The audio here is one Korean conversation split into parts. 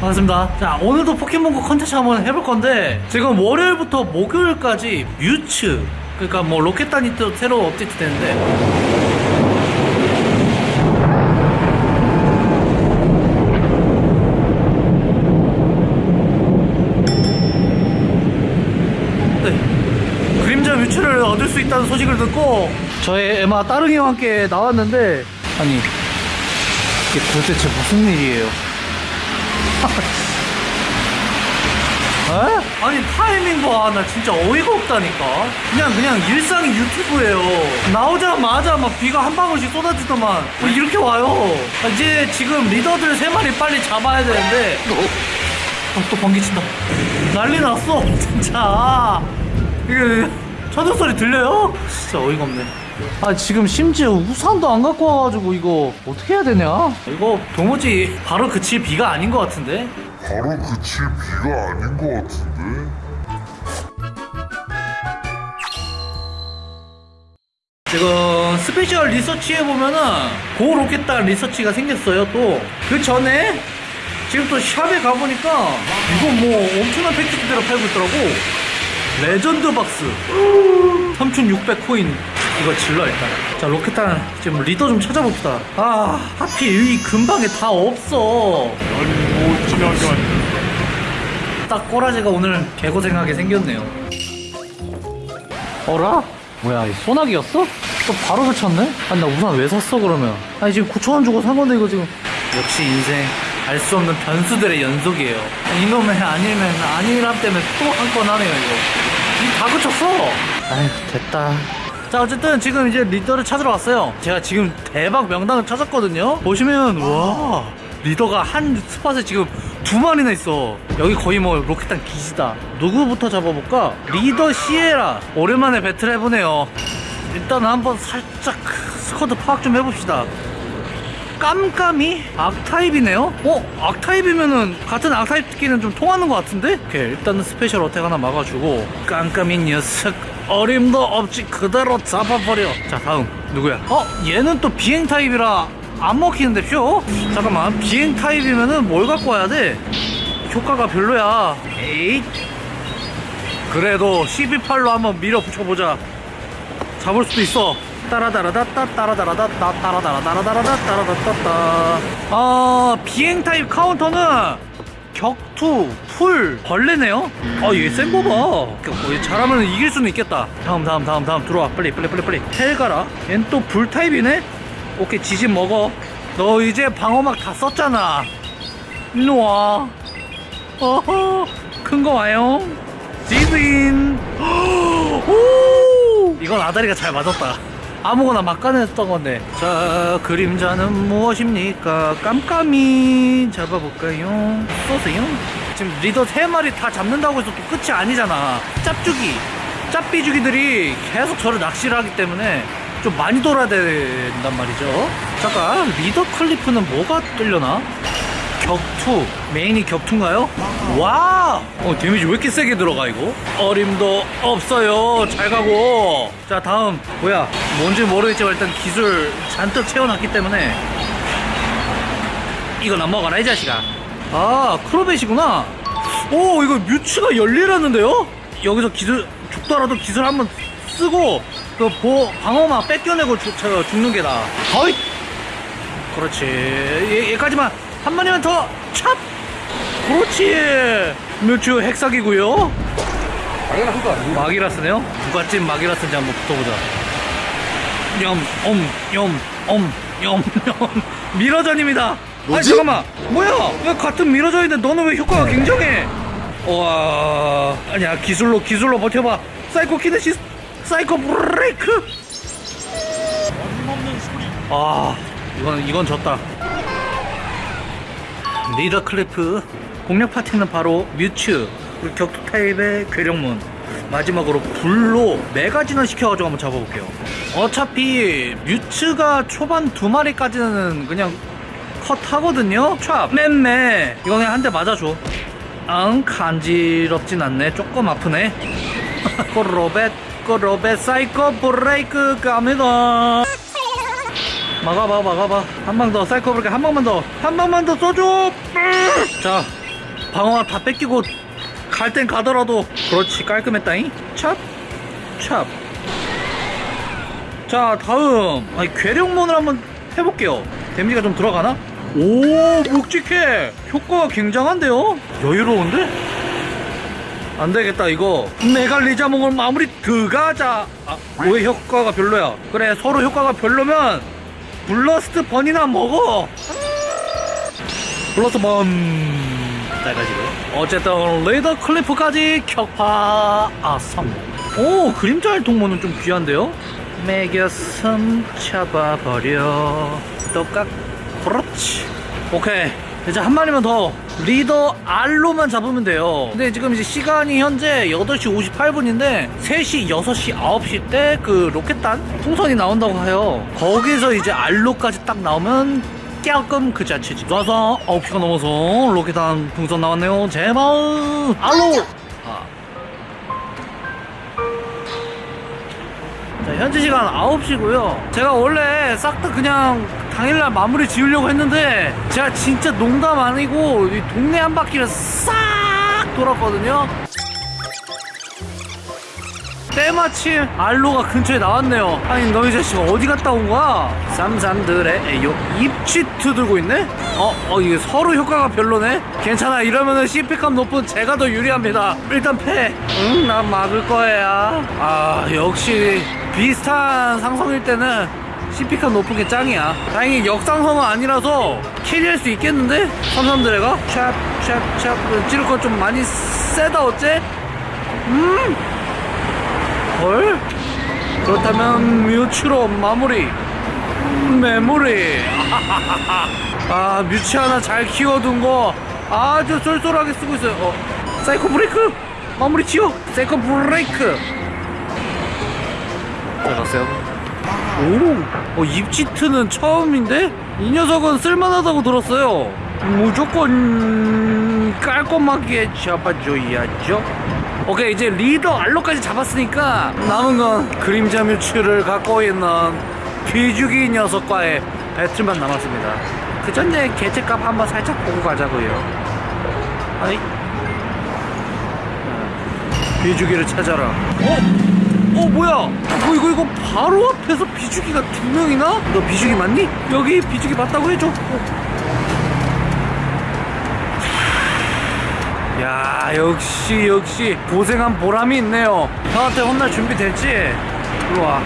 반갑습니다. 자, 오늘도 포켓몬고 컨텐츠 한번 해볼 건데, 지금 월요일부터 목요일까지 뮤츠, 그러니까 뭐 로켓단이 또 새로 업데이트 되는데, 네. 그림자 뮤츠를 얻을 수 있다는 소식을 듣고, 저의 에마 따릉이와 함께 나왔는데, 아니, 이게 도대체 무슨 일이에요? 에? 아니 타이밍 봐. 나 진짜 어이가 없다니까. 그냥 그냥 일상이 유튜브예요. 나오자마자 막 비가 한 방울씩 쏟아지더만 뭐 이렇게 와요. 아, 이제 지금 리더들 세 마리 빨리 잡아야 되는데 어, 또 번개 친다. 난리 났어 진짜. 이게 천둥 소리 들려요? 진짜 어이가 없네. 아 지금 심지어 우산도 안 갖고 와가지고 이거 어떻게 해야 되냐? 이거 도무지 바로 그칠 비가 아닌 것 같은데? 바로 그칠 비가 아닌 것 같은데? 지금 special research에 보면은 GO 로켓단 research가 생겼어요 또 그 전에 지금 또 shop에 가보니까 이거 뭐 엄청난 패키지대로 팔고 있더라고 legend box 3600 코인 이거 질러 일단 자 로켓단 지금 리더 좀 찾아봅시다 아 하필 이 근방에 다 없어 못 지나간 딱 꼬라지가 오늘 개고생하게 생겼네요. 어라? 뭐야, 이 소나기였어? 또 바로 그쳤네? 아니, 나 우산 왜 샀어, 그러면? 아니, 지금 9천원 주고 산 건데, 이거 지금. 역시 인생. 알 수 없는 변수들의 연속이에요. 이놈의 아니면 아니람 때문에 또 한 건 하네요, 이거. 이다 그쳤어! 아휴, 됐다. 자, 어쨌든 지금 이제 리더를 찾으러 왔어요. 제가 지금 대박 명단을 찾았거든요. 보시면, 와. 리더가 한 스팟에 지금 두 마리나 있어. 여기 거의 뭐 로켓단 기지다. 누구부터 잡아볼까? 리더 시에라. 오랜만에 배틀 해보네요. 일단 한번 살짝 squad 파악 좀 해봅시다. 깜까미 악타입이네요? 어? 악타입이면은 같은 악타입끼리는 좀 통하는 것 같은데? 오케이 일단은 special attack 하나 막아주고 깜까미 녀석 어림도 없지 그대로 잡아버려 자 다음 누구야? 어? 얘는 또 비행 타입이라 안 먹히는데 표? 잠깐만 비행 타입이면은 뭘 갖고 와야 돼? 효과가 별로야 에잇 그래도 12팔로 한번 밀어붙여보자 잡을 수도 있어. 따라다라다따 따라다라다따 따라다라다라다라다 따라다따따. 아 비행 타입 카운터는 격투, 풀, 벌레네요. 아 얘 센 거 봐. 어, 얘 잘하면 이길 수는 있겠다. 다음 다음 다음 다음 들어와 빨리 빨리 빨리 빨리. 헬가라. 얜 또 불 타입이네. 오케이 지진 먹어. 너 이제 방어막 다 썼잖아. 일로 와. 어허 큰 거 와요. 지진. 오! 이건 아다리가 잘 맞았다. 아무거나 막 꺼냈던 건데. 자, 그림자는 무엇입니까? 깜깜이 잡아볼까요? 쏘세요. 지금 리더 세 마리 다 잡는다고 해서 또 끝이 아니잖아. 짭주기, 짭비주기들이 계속 저를 낚시를 하기 때문에 좀 많이 돌아야 된단 말이죠. 잠깐, 리더 클리프는 뭐가 뚫려나? 격투? 메인이 격투인가요? 와! 어 데미지 왜 이렇게 세게 들어가 이거? 어림도 없어요. 잘 가고. 자 다음. 뭐야? 뭔지 모르겠지만 일단 기술 잔뜩 채워놨기 때문에 이건 안 먹어라 이 자식아. 아 크로벳이구나. 오 이거 뮤츠가 열리라는데요? 여기서 기술 죽더라도 기술 한번 쓰고 그 보, 방어막 뺏겨내고 죽, 저, 죽는 게 나아 어이 그렇지. 얘, 얘까지만 한 마리만 더 찹! 그렇지! 뮤츠 핵사기고요. 당연한 거 아니야? 마기라스네요? 찐 마기라스인지 한번 붙어보자. 염 엄 염 엄 염 염 mirror전입니다! 아니 뭐지? 잠깐만! 뭐야? 왜 같은 mirror전인데 너는 왜 효과가 굉장해? 와 아니야 기술로 기술로 버텨봐. 사이코 키네시스 사이코 브레이크! 아 이건 이건 졌다 리더 클리프 공략 파티는 바로 뮤츠 그리고 격투 타입의 괴력몬. 마지막으로 불로 메가진화를 시켜가지고 한번 잡아볼게요. 어차피 뮤츠가 초반 두 마리까지는 그냥 컷 하거든요? 촥 맴매. 이거 그냥 한 대 맞아줘. 응 간지럽진 않네. 조금 아프네. 꼬로벳 꼬로벳 사이코 브레이크 갑니다 막아봐 막아봐. 한 방 더 사이코 브레이크 한 방만 더. 한 방만 더 쏘줘 자 방어가 다 뺏기고 갈 땐 가더라도. 그렇지 깔끔했다잉. 찹 찹. 자 다음. 아니 괴력몬을 한번 해볼게요. 데미지가 좀 들어가나? 오 묵직해. 효과가 굉장한데요? 여유로운데? 안되겠다 이거. 메가 리자몽으로 마무리 들어가자. 아, 왜 효과가 별로야? 그래 서로 효과가 별로면 블러스트 번이나 먹어. 블러스트 번. 짧아지고요. 어쨌든 리더 클리프까지 격파. 아 성공 오 그림자 활동모는 좀 귀한데요? 매겨섬 잡아버려. 똑깍 그렇지. 오케이 이제 한 마리만 더 리더 알로만 잡으면 돼요. 근데 지금 이제 시간이 현재 8시 58분인데 3시 6시 9시 때 그 로켓단 풍선이 나온다고 해요. 거기서 이제 알로까지 딱 나오면 깨끔 그 자체지 놔서 9시가 넘어서 로켓단 풍선 나왔네요. 제발! 알로! 아. 자, 현재 시간 9시고요. 제가 원래 싹 다 그냥 당일날 마무리 지으려고 했는데 제가 진짜 농담 아니고 이 동네 한 바퀴를 싹 돌았거든요. 때마침 알로가 근처에 나왔네요. 아니 너희 자식 어디 갔다 온 거야? 쌈쌈들의 에요 입치트 들고 있네? 어, 어 이게 서로 효과가 별로네? 괜찮아 이러면은 CP값 높은 제가 더 유리합니다. 일단 패. 응, 난 막을 거야. 아 역시 비슷한 상성일 때는 CP값 높은 게 짱이야. 다행히 역상성은 아니라서 캐리할 수 있겠는데? 삼삼드레가 찹찹찹 찌를 거 좀 많이 세다 어째? 음. 헐? 그렇다면 뮤츠로 마무리 메모리 아 뮤츠 하나 잘 키워둔 거 아주 쏠쏠하게 쓰고 있어요 어 사이코 브레이크 마무리 지어 사이코 브레이크 잘 갔어요 오 어, 입치트는 처음인데? 이 녀석은 쓸만하다고 들었어요. 무조건 깔끔하게 잡아줘야죠. 오케이 이제 리더 알로까지 잡았으니까 남은 건 그림자 뮤츠를 갖고 있는 비주기 녀석과의 배틀만 남았습니다. 그 전에 개체값 한번 살짝 보고 가자고요. 아이 비주기를 찾아라. 어? 어 뭐야 뭐 이거 이거 바로 앞에서 비주기가 두 명이나? 너 비주기 맞니? 여기 비주기 맞다고 해줘 어. 야 역시 역시 고생한 보람이 있네요 형한테 혼날 준비 됐지? 일로와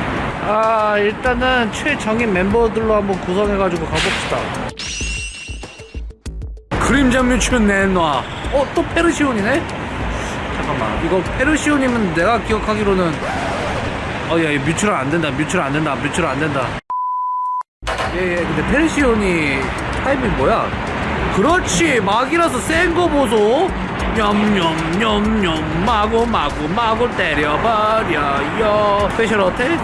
아 일단은 최정예 멤버들로 한번 구성해가지고 가봅시다 그림자 뮤츠 내놔 어또 페르시온이네? 잠깐만 이거 페르시온이면 내가 기억하기로는 어야 뮤츠는 안된다. 뮤츠는 안된다. 뮤츠는 안된다. 예예 근데 페르시온이 타입이 뭐야? 그렇지. 마기라스 센 거 보소. 냠냠냠냠. 마구 마구 마구 때려버려요. special attack?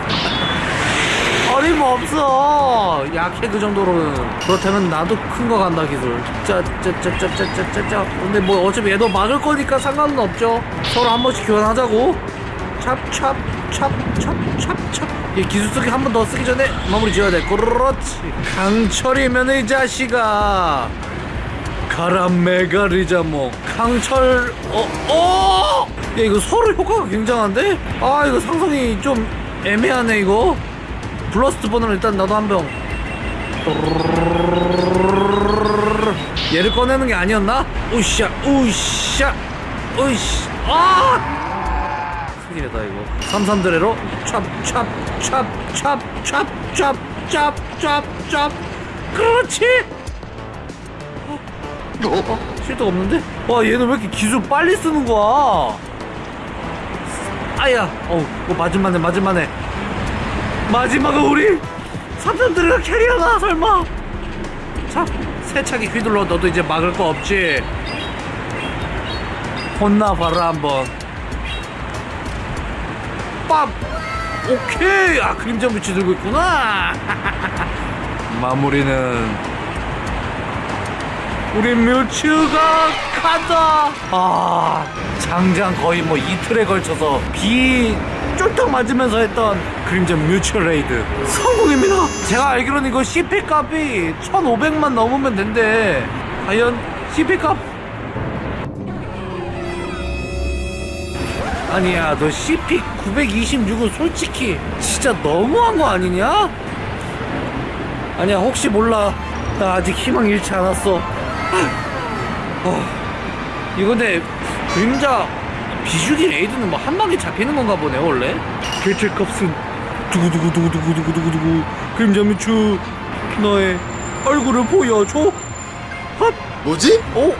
어림없어. 약해 그 정도로는. 그렇다면 나도 큰 거 간다 기술. 짜짜짜짜짜짜짜. 근데 뭐 어차피 얘도 막을 거니까 상관은 없죠. 서로 한 번씩 교환하자고. 찹찹 찹찹찹찹. 이 기술 쓰기 한 번 더 쓰기 전에 마무리 지어야 돼. 그렇지. 강철이면 이 자식아. 가라 메가리자모 강철 어 어! 야 이거 서로 효과가 굉장한데? 아 이거 상성이 좀 애매하네 이거. 블러스트 번으로 일단 나도 한병. 얘를 꺼내는 게 아니었나? 우샤 우샤 우샤. 아 큰일이다 이거. 삼삼드래로 찹찹찹찹찹찹찹찹찹. 그렇지! 어? 실드가 없는데? 와 얘는 왜 이렇게 기술 빨리 쓰는 거야? 아야 어우 뭐 맞을만해 맞을만해 마지막은 우리 삼촌들이가 캐리하나 설마? 자 세차게 휘둘러 너도 이제 막을 거 없지? 혼나봐라 한번 빰 오케이. 아 그림자 뮤치 들고 있구나. 마무리는 우리 뮤츠가 가자. 아 장장 거의 뭐 이틀에 걸쳐서 비 쫄딱 맞으면서 했던 그림자 뮤츠 raid. 성공입니다. 제가 알기로는 이거 CP 값이 1500만 넘으면 된대. 과연 CP 값 아니야 너 CP 926은 솔직히 진짜 너무한 거 아니냐? 아니야 혹시 몰라 나 아직 희망 잃지 않았어 어, 이거 근데 그림자 비주기 raid는 뭐 한 방에 잡히는 건가 보네 원래 개체값은 두구두구두구두구두구두구두구 그림자 미추 너의 얼굴을 보여줘 헛 뭐지? 어?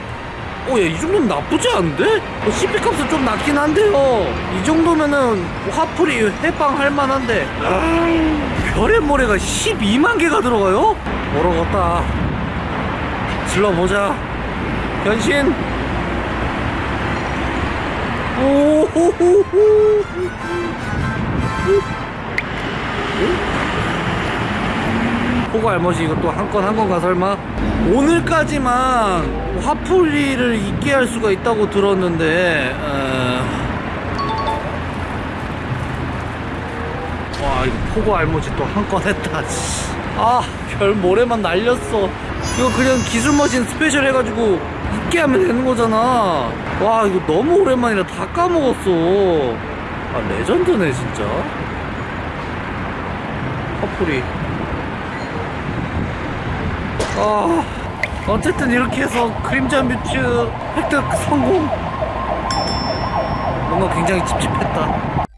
어, 야, 이 정도면 나쁘지 않은데? 어, CP 값은 좀 낮긴 한데요. 이 정도면은 화풀이 해방할 만한데. 아, 별의 모래가 12만 개가 들어가요? 멀어갔다. 질러보자. 변신. 오호호호. 호구 알머지 이거 또 한 건 한 건가 설마? 오늘까지만 화풀이를 있게 할 수가 있다고 들었는데 어... 와 이거 포고 알못이 또 한 건 했다 씨. 아 별모래만 날렸어. 이거 그냥 기술 machine special 해가지고 있게 하면 되는 거잖아. 와 이거 너무 오랜만이라 다 까먹었어. 아 legend네 진짜. 화풀이 아, 어쨌든 이렇게 해서 그림자 뮤츠 획득 성공. 뭔가 굉장히 찝찝했다.